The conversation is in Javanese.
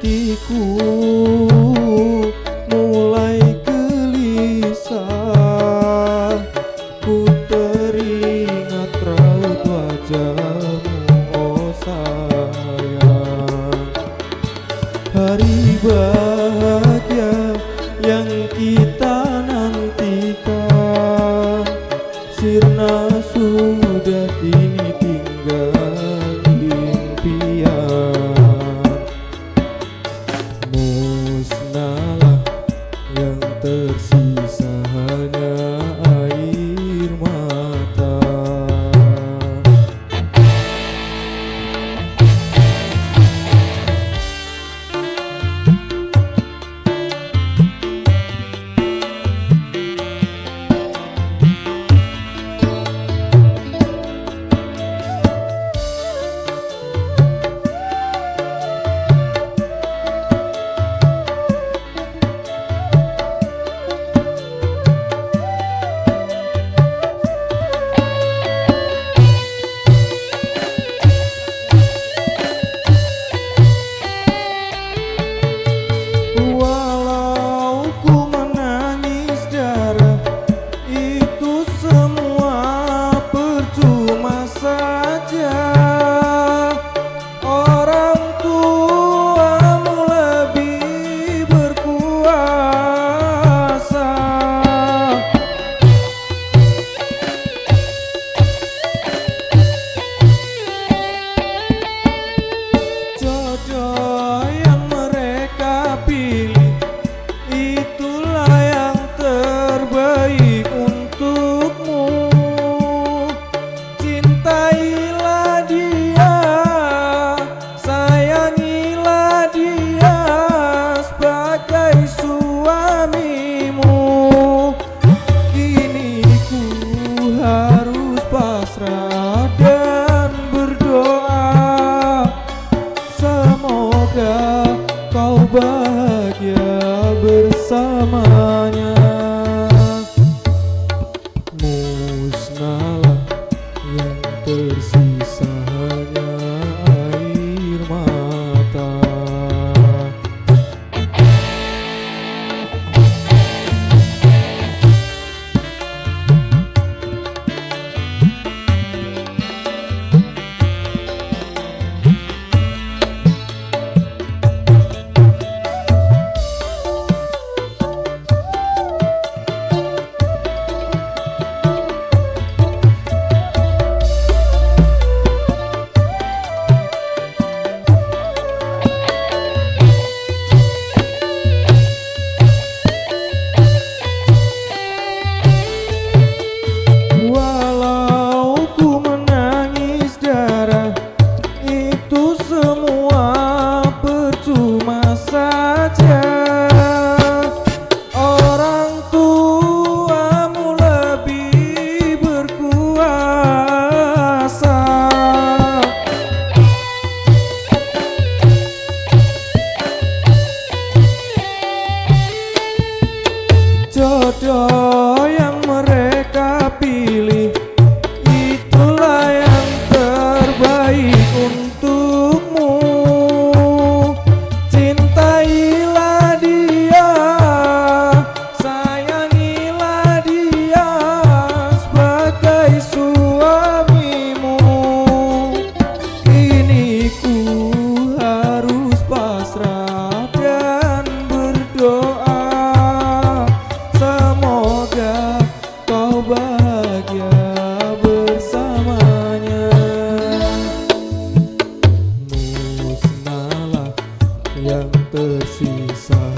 hatiku mulai gelisah. Ku teringat raut wajahmu oh sayang. Hari baru Semoga kau bahagia bersama? yang tersisa